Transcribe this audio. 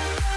Música